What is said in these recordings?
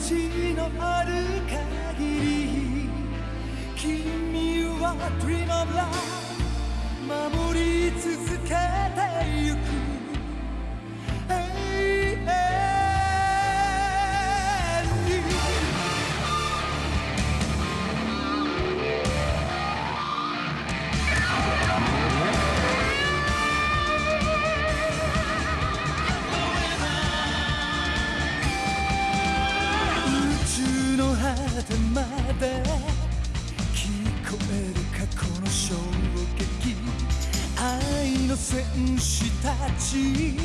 地のある限り君は Dream of Love 守り続けてゆく。の果てまで聞こえる過去の衝撃。愛の戦士たち。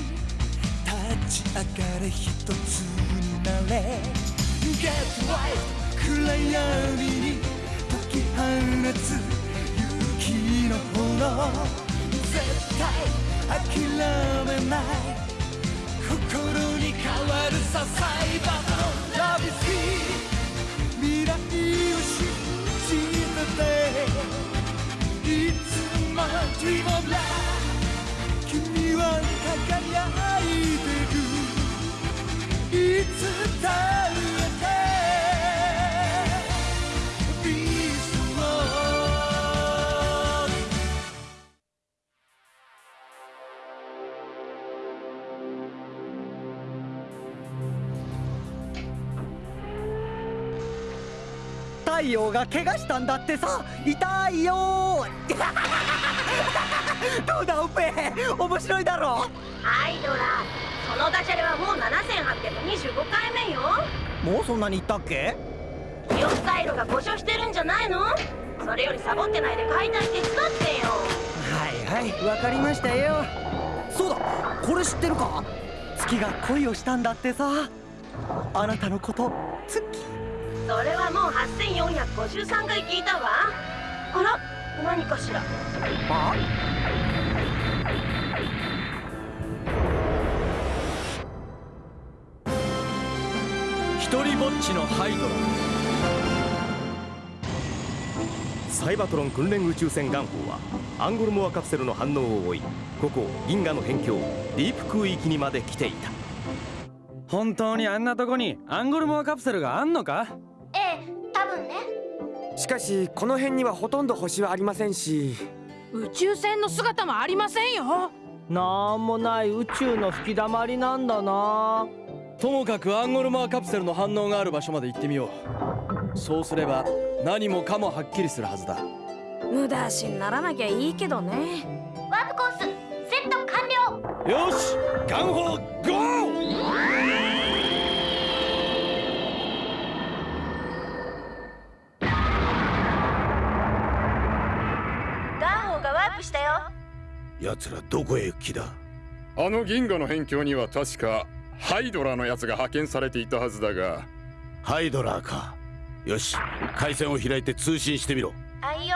立ち上がれ一つになれ。Get right 暗闇に解き放つ勇気の炎。絶対諦めない。心に変わるさサイバーの Love is here 未来を信じてていつまでも君は輝いてる。いつだって太陽が怪我したんだってさ。痛いよ どうだオペ面白いだろアイドラそのダジャレはもう7825回目よ。もうそんなに言ったっけ？記憶回路が故障してるんじゃないの？それよりサボってないで解体手伝ってよ。はいはいわかりましたよ。そうだこれ知ってるか？月が恋をしたんだってさ。あなたのこと月それはもう8453回聞いたわ。あら何かしら？あ一人ぼっちのハイドラ。サイバトロン訓練宇宙船ガンホーはアンゴルモアカプセルの反応を追いここ銀河の辺境ディープ空域にまで来ていた。本当にあんなとこにアンゴルモアカプセルがあんのか？しかしこの辺にはほとんど星はありませんし。宇宙船の姿もありませんよ。なんもない宇宙の吹き溜まりなんだな。ともかくアンゴルモアカプセルの反応がある場所まで行ってみよう。そうすれば何もかもはっきりするはずだ。無駄足にならなきゃいいけどね。ワープコースセット完了。よしガンホーゴー奴らどこへ行く気だあの銀河の辺境には確かハイドラのやつが派遣されていたはずだが。ハイドラーか。よし回線を開いて通信してみろ。あいよ。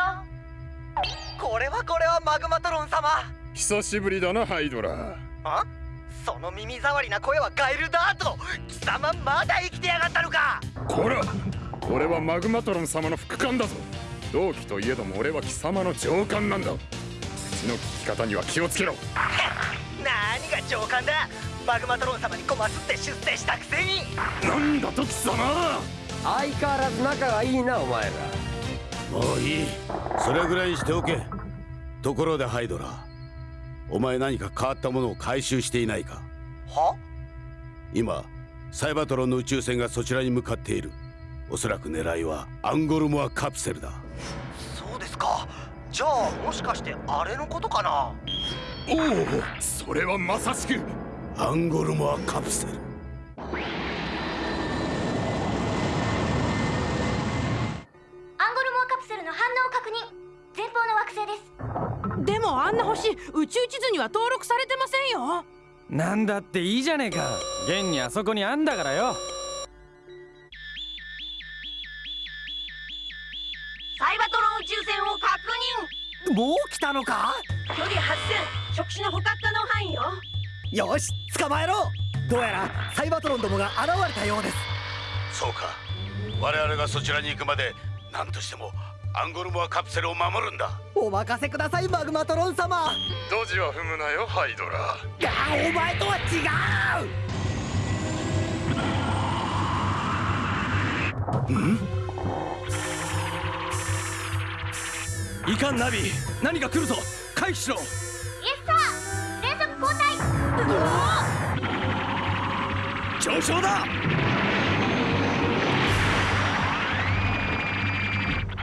これはこれはマグマトロン様。久しぶりだなハイドラあ？その耳障りな声はガエルダート貴様まだ生きてやがったのか。こら俺はマグマトロン様の副官だぞ。同期といえども俺は貴様の上官なんだ口の聞き方には気をつけろ。何が上官だ。マグマトロン様にこますって出世したくせに。なんだと貴様。相変わらず仲がいいなお前ら。もういい。それぐらいにしておけ。ところでハイドラー。お前何か変わったものを回収していないか。は？今サイバトロンの宇宙船がそちらに向かっている。おそらく狙いはアンゴルモアカプセルだ。そうですかじゃあもしかしてあれのことかな？おおそれはまさしく。アンゴルモアカプセル。アンゴルモアカプセルの反応を確認。前方の惑星です。でもあんな星宇宙地図には登録されてませんよ。なんだっていいじゃねえか。現にあそこにあんだからよもう来たのか？距離8000触手の捕獲可能範囲よ。よし捕まえろ。どうやらサイバトロンどもが現れたようです。そうか。我々がそちらに行くまで何としてもアンゴルモアカプセルを守るんだ。お任せくださいマグマトロン様。ドジは踏むなよハイドラいやお前とは違ういかんナビ何か来るぞ。回避しろ。イエスサー連続交代。上昇だ。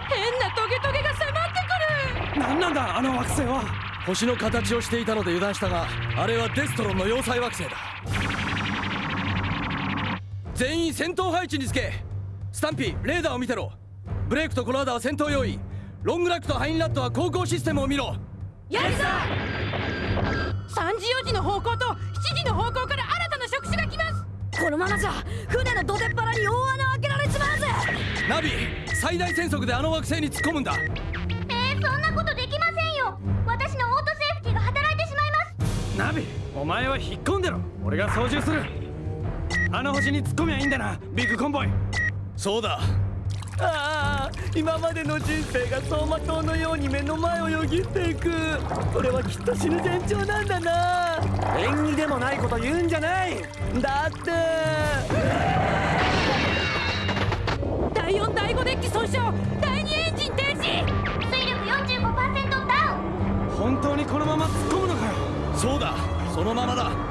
変なトゲトゲが迫ってくる。何なんだあの惑星は。星の形をしていたので油断したがあれはデストロンの要塞惑星だ。全員戦闘配置につけ。スタンピーレーダーを見てろ。ブレイクとコラーダは戦闘用意ロングラックとハインラットは航行システムを見ろ。やるぞ3時4時の方向と7時の方向から新たな触手が来ます。このままじゃ船の土手っ腹に大穴を開けられちまうぜ。ナビ最大戦速であの惑星に突っ込むんだ。えー、そんなことできませんよ。私のオートセーフティが働いてしまいます。ナビお前は引っ込んでろ。俺が操縦する。あの星に突っ込みゃいいんだなビッグコンボイ。そうだああ今までの人生が走馬灯のように目の前をよぎっていく。これはきっと死ぬ前兆なんだな。縁起でもないこと言うんじゃない。だって。第4第5デッキ損傷。第2エンジン停止。水力45%ダウン。本当にこのまま突っ込むのかよ。そうだ。そのままだ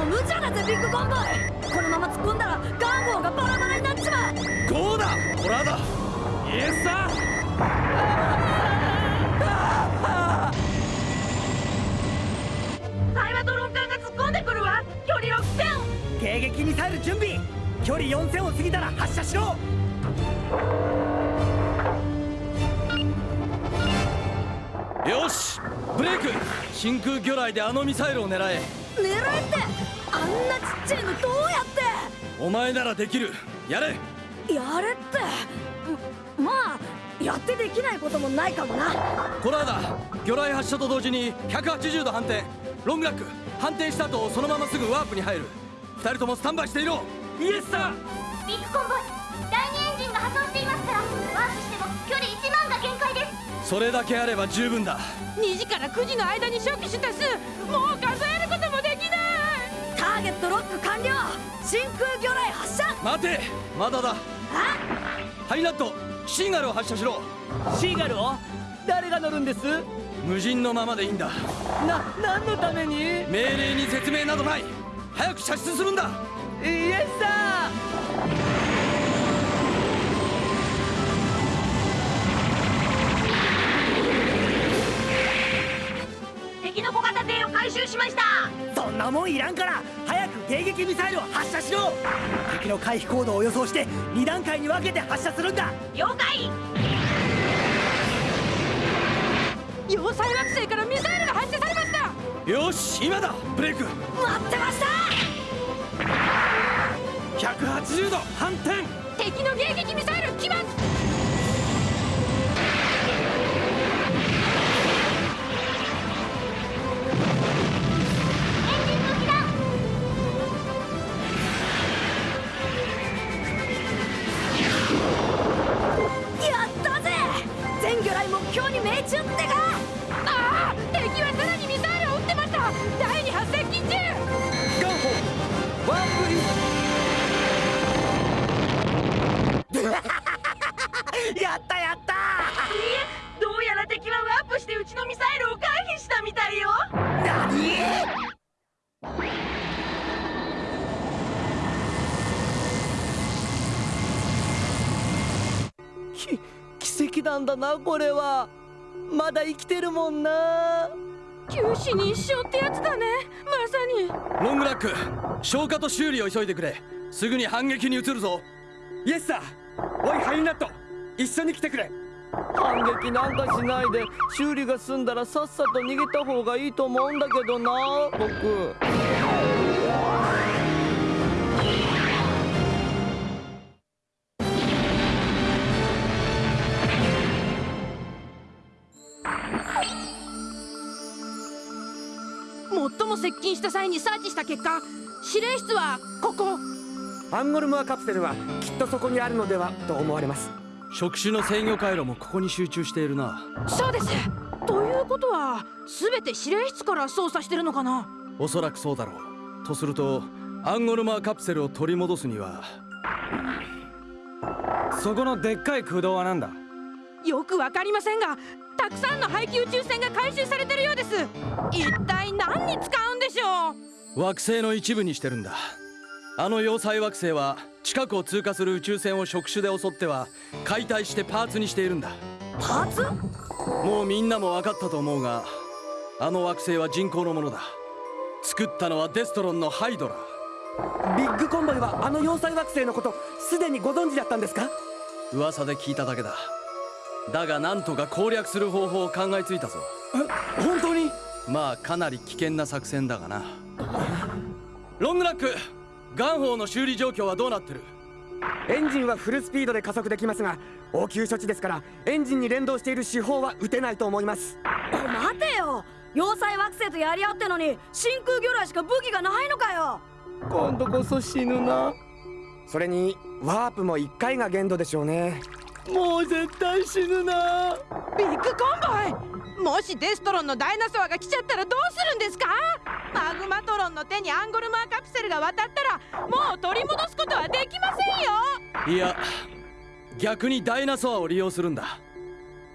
も無茶だぜビッグコンボイこのまま突っ込んだらガンゴーがバラバラになっちまうゴーだコラーダイエスさサイバトロン艦が突っ込んでくるわ距離6000迎撃ミサイル準備距離4000を過ぎたら発射しろよしブレイク真空魚雷であのミサイルを狙え狙えってあんなちっちゃいのどうやっお前ならできるやれてやれって。んまあやってできないこともないかもな。コラーダ魚雷発射と同時に180度反転ロングラック反転した後そのまますぐワープに入る。二人ともスタンバイしていろ。イエスさビッグコンボイ第2エンジンが破損していますからワープしても距離1万が限界です。それだけあれば十分だ。2時から9時の間に初期した数もう数えーゲットロック完了真空魚雷発射！待てまだだ。ハイナットシーガルを発射しろ。シーガルを？誰が乗るんです？無人のままでいいんだ。な何のために？イエ命令に説明などない。早く射出するんだ。スさ敵の小型艇を回収しました。そんなもんいらんから早く迎撃ミサイルを発射しろ。敵の回避行動を予想して2段階に分けて発射するんだ。了解。要塞惑星からミサイルが発射されました。よし今だブレイク。待ってました。180度反転。敵の迎撃ミサイル来ますなんだなこれは。まだ生きてるもんな。九死に一生ってやつだね。まさに。ロングラック消火と修理を急いでくれ。すぐに反撃に移るぞ。イエスさおいハイナット。一緒に来てくれ。反撃なんかしないで修理が済んだらさっさと逃げた方がいいと思うんだけどな僕接近した際にサーチした結果指令室はここ。アンゴルモアカプセルはきっとそこにあるのではと思われます。触手の制御回路もここに集中しているな。そうです。ということは全て指令室から操作してるのかな？おそらくそうだろう。とするとアンゴルマーカプセルを取り戻すにはそこのでっかい空洞はなんだ？よくわかりませんがたくさんの排気宇宙船が回収されてるようです。一体何に使うんでしょ。う惑星の一部にしてるんだ。あの要塞惑星は近くを通過する宇宙船を触手で襲っては解体してパーツにしているんだ。パーツ？もうみんなも分かったと思うがあの惑星は人工のものだ。作ったのはデストロンのハイドラビッグコンボイはあの要塞惑星のことすでにご存知だったんですか？噂で聞いただけだ。だがなんとか攻略する方法を考えついたぞ。え本当に？まあかなり危険な作戦だがな。ロングラックガンホーの修理状況はどうなってる？エンジンはフルスピードで加速できますが応急処置ですからエンジンに連動している手法は撃てないと思います。待てよ！要塞惑星とやり合ってのに真空魚雷しか武器がないのかよ！今度こそ死ぬな。それにワープも1回が限度でしょうねもう絶対死ぬな。ビッグコンボイ。もしデストロンのダイナソアが来ちゃったらどうするんですか？マグマトロンの手にアンゴルモアカプセルが渡ったらもう取り戻すことはできませんよ。いや逆にダイナソアを利用するんだ。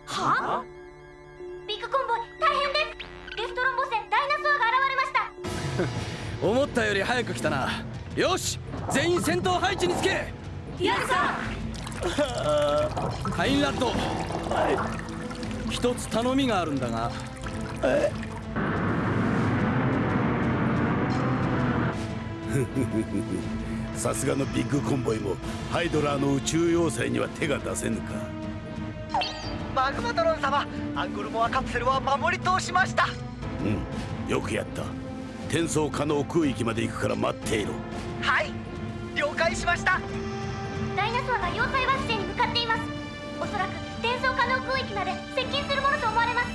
は？ビッグコンボイ大変です。デストロン母船ダイナソアが現れました。思ったより早く来たな。よし全員戦闘配置につけ。やるさハインラッドはい。一つ頼みがあるんだが。え？さすがのビッグコンボイもハイドラーの宇宙要塞には手が出せぬか。マグマトロン様アングルモアカプセルは守り通しました。うん。よくやった。転送可能空域まで行くから待っていろ。はい。了解しましたダイナソアが要塞惑星に向かっています。おそらく転送可能空域まで接近するものと思われます。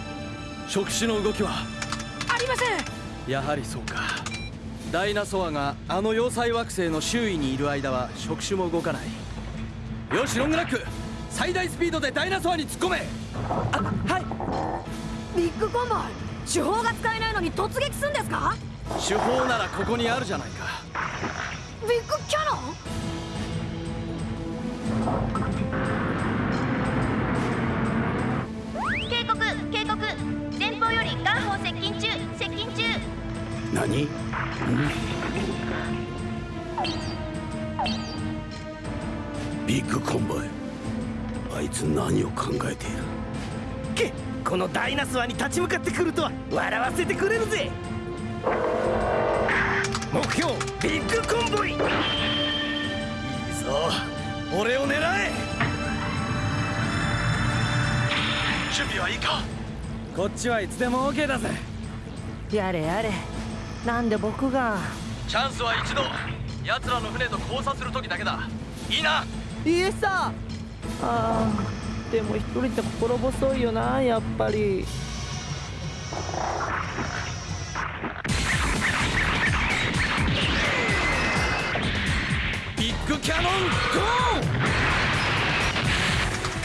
触手の動きはありません。やはりそうか。ダイナソアがあの要塞惑星の周囲にいる間は触手も動かない。よしロングラック。最大スピードでダイナソアに突っ込め。あはい。ビッグコンボイ手法が使えないのに突撃するんですか？手法ならここにあるじゃないか。ビッグキャノン？警告警告。前方よりガンホー接近中接近中。何、ビッグコンボイ。あいつ何を考えている？けこのダイナスワに立ち向かってくるとは。笑わせてくれるぜ。目標ビッグ準備はいいかこっちはいつでも OK だぜ。やれやれ。なんで僕が。チャンスは一度奴らの船と交差する時だけだ。いいな。イエスさ。あーでも一人って心細いよなやっぱり。ビッグキャノンゴ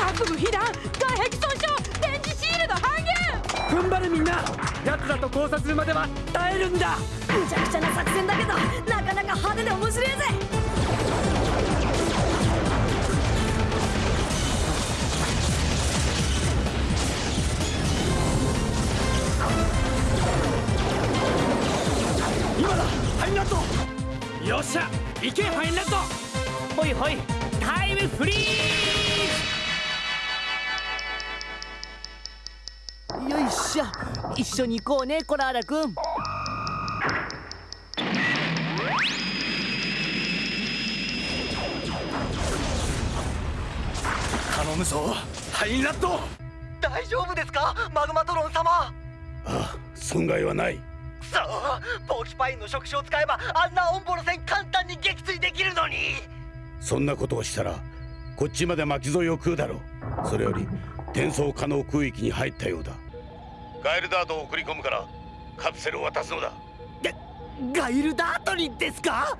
ー！各部被弾外壁損傷踏ん張れみんな奴らと交差するまでは耐えるんだ。むちゃくちゃな作戦だけどなかなか派手で面白いぜ。今だハインラッドよっしゃ行けハインラッドほいほいタイムフリー一緒に行こうねコラーラ君。頼むぞハインラッド大丈夫ですか？マグマトロン様。ああ損害はない。そうポーキパインの触手を使えばあんなオンボロ戦簡単に撃墜できるのに。そんなことをしたらこっちまで巻き添えを食うだろう。それより転送可能空域に入ったようだガイルダートを送り込むからカプセルを渡すのだ。ガイルダートにですか？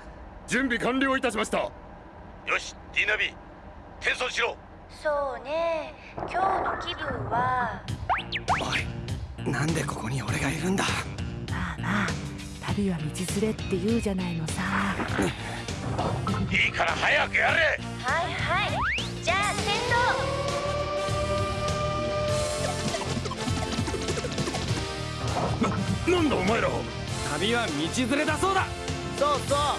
準備完了いたしました。よしディナビ転送しろ。そうね。今日の気分は？おいなんでここに俺がいるんだ？まあまあ旅は道連れって言うじゃないのさ。いいから早くやれ。はいはい。じゃあなんだお前ら旅は道連れだそうだ。そうそう。は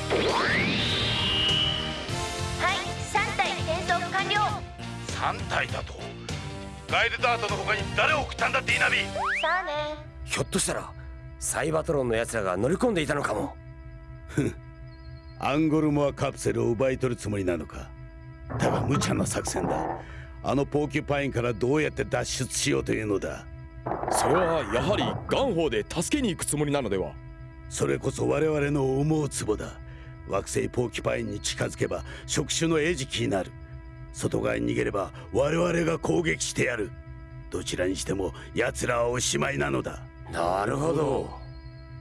い3体転送完了。3体だと。ガイルダートの他に誰を送ったんだってイナビさあね。ひょっとしたらサイバトロンの奴らが乗り込んでいたのかも。アンゴルモアカプセルを奪い取るつもりなのか。だが無茶な作戦だ。あのポーキュパインからどうやって脱出しようというのだそれはやはりガンホーで助けに行くつもりなのでは？それこそ我々の思うツボだ。惑星ポーキュパインに近づけば触手の餌食になる。外側に逃げれば我々が攻撃してやる。どちらにしても奴らはおしまいなのだ。なるほど。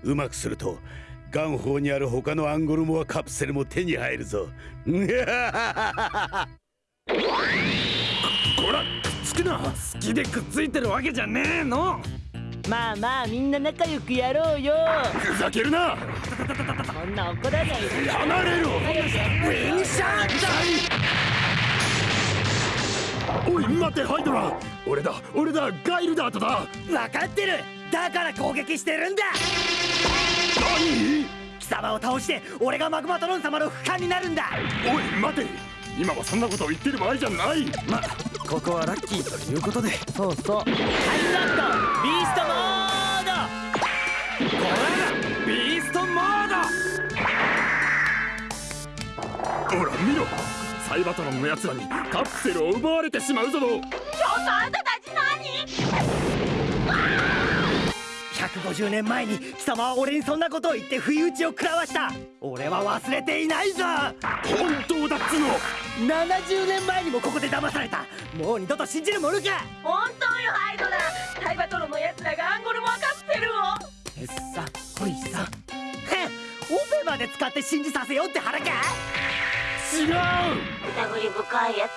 うまくするとガンホーにある他のアンゴルモアカプセルも手に入るぞ。こらくな好きでくっついてるわけじゃねえの。まあまあみんな仲良くやろうよ。ふざけるな。そんな怒らないで。離れろ。ウィンシャーおい待てハイドラ俺だ俺だガイルダートだ。分かってる。だから攻撃してるんだ。何？貴様を倒して俺がマグマトロン様の副官になるんだ。おい待て今はそんなことを言ってる場合じゃない。まここはラッキーということで。そうそう。ハイラットビーストモード。こらビーストモード。ほら見ろ。サイバトロンの奴らにカプセルを奪われてしまうぞ。ちょっとあんたたち何？150年前に貴様は俺にそんなことを言って不意打ちを食らわした。俺は忘れていないぞ。本当だっつの70年前にもここで騙された。もう二度と信じるものか。本当よハイドラサイバトロのやつらがアンゴルモアカプセルをえっさほいさ。へっオペまで使って信じさせようって腹か。違う。疑り深いやつ。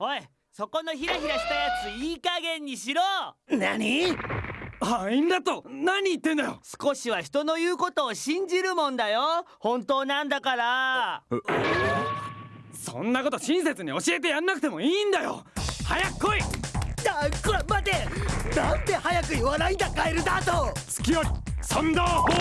おいそこのヒラヒラしたやついい加減にしろ。何？ハインラット何言ってんだよ。少しは人の言うことを信じるもんだよ。本当なんだからそんなこと親切に教えてやんなくてもいいんだよ。早く来い。あこら待て。なんで早く言わないんだカエルダート付き合いサンダーホー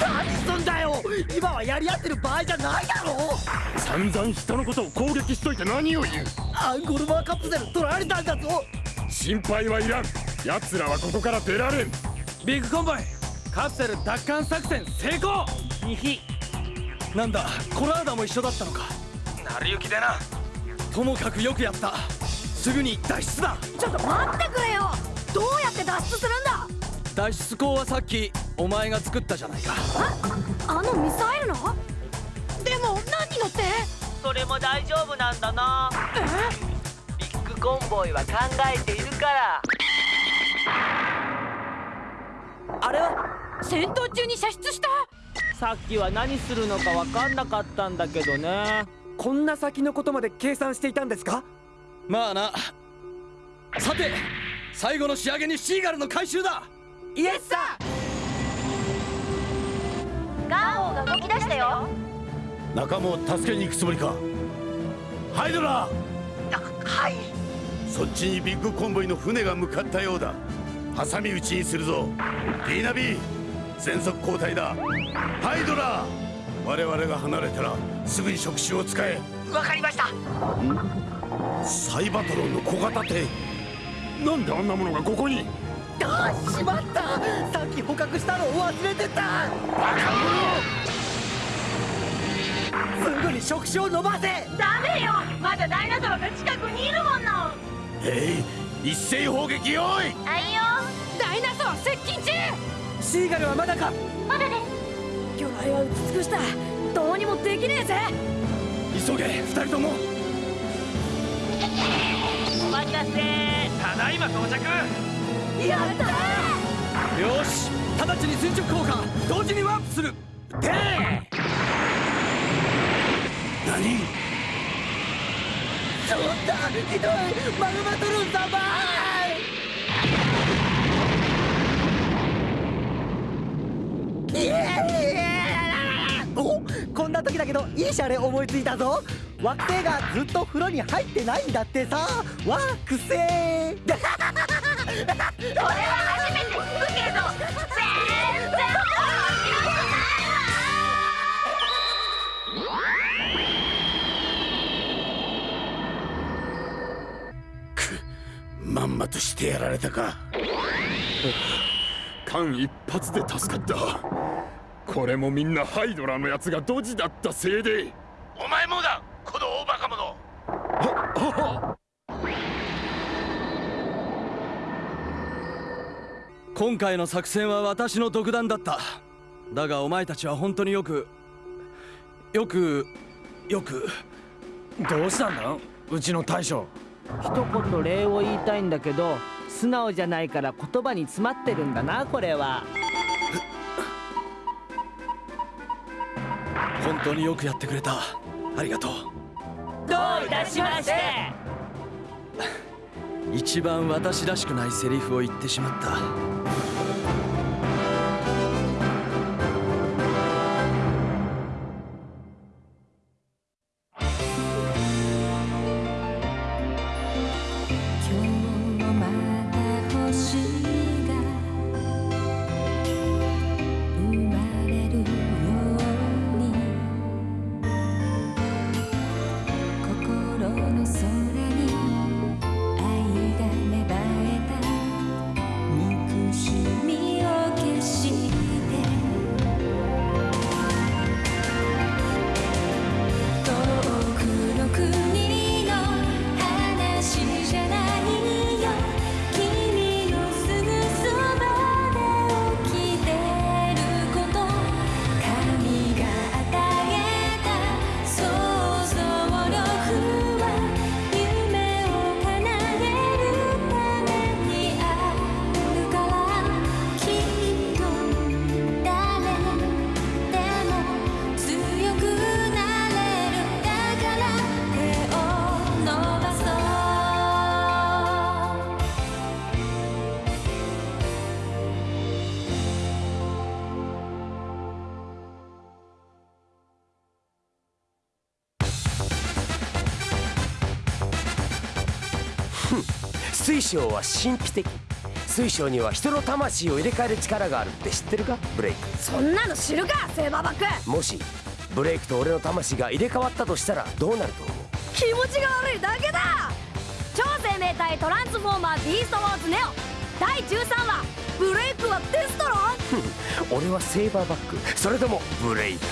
何すんだよ。今はやり合ってる場合じゃないだろ。散々人のことを攻撃しといて何を言う。アンゴルマーカプセル取られたんだぞ。心配はいらん。奴らはここから出られん。ビッグコンボイカプセル奪還作戦成功！ヒヒ。なんだコラーダも一緒だったのか。成り行きでな。ともかくよくやった。すぐに脱出だ！ちょっと待ってくれよ！どうやって脱出するんだ？脱出口はさっきお前が作ったじゃないか。あのミサイルの？でも何乗って？それも大丈夫なんだな。ビッグコンボイは考えているから。あれは？戦闘中に射出した。さっきは何するのか分かんなかったんだけどね。こんな先のことまで計算していたんですか？まあな。さて最後の仕上げにシーガルの回収だ。イエスさ！ガンホーが動き出したよ。仲間を助けに行くつもりか。ハイドラはい。そっちにビッグコンボイの船が向かったようだ。挟み撃ちにするぞ。リーナビー全速交代だ。ハイドラ我々が離れたらすぐに触手を使え。わかりました。サイバトロンの小型艇。なんであんなものがここに？あしまった。さっき捕獲したのを忘れてた。すぐに触手を伸ばせ。ダメよ。まだダイナソーが近くにいるもの。えい一斉砲撃用意。あいよ。ダイナソー接近中シーガルはまだか？まだです。魚雷は撃ち尽くした。どうにもできねえぜ。急げ二人とも。お任せ。ただいま到着。やったよし直ちに垂直効果同時にワープする。て何？ちょっとひどい。マグマトロン様おこんな時だけどいいシャレ思いついたぞ。惑星がずっと風呂に入ってないんだってさ。わあくせーそれは初めて聞くけど全然面白くないまんまとしてやられたか。間一髪で助かったこれもみんなハイドラのやつがドジだったせいで。お前もだこの大バカ者。今回の作戦は私の独断だった。だがお前たちは本当によくよくよく。どうしたんだ？うちの大将。一言礼を言いたいんだけど素直じゃないから言葉に詰まってるんだなこれは本当によくやってくれた。ありがとう。どういたしまして。一番私らしくないセリフを言ってしまった水晶は神秘的。水晶には人の魂を入れ替える力があるって知ってるか？ブレイク。そんなの知るかセーバーバックもしブレイクと俺の魂が入れ替わったとしたらどうなると思う？気持ちが悪いだけだ。超生命体トランスフォーマービーストウォーズネオ。第13話ブレイクはテストロン？俺はセーバーバック。それともブレイク